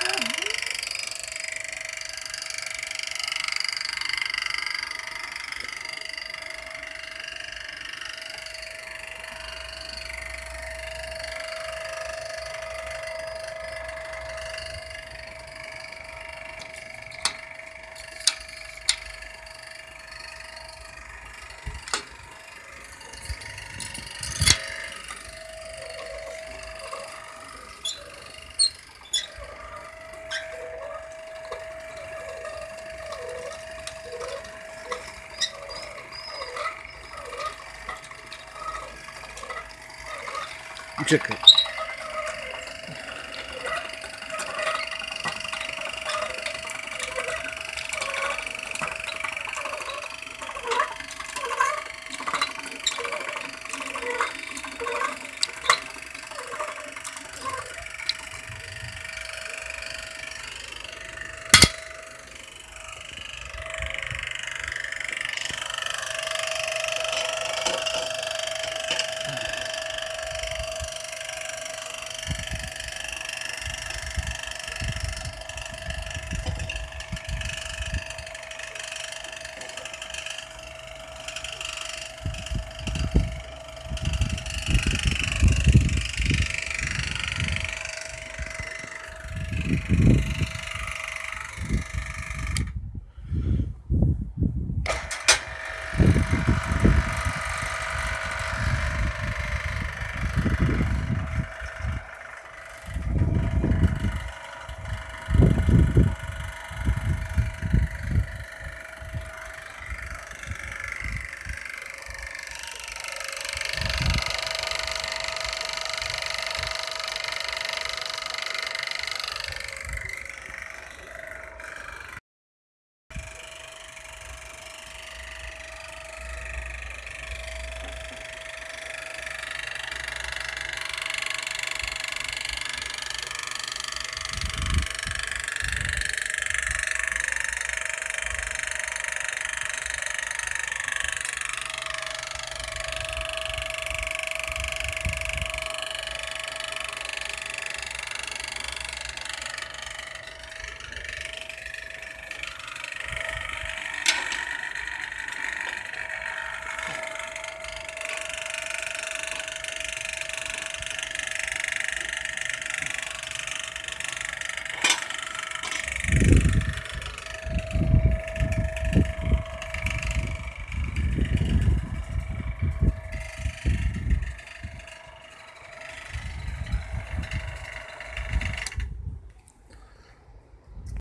Yeah. Uciekaj.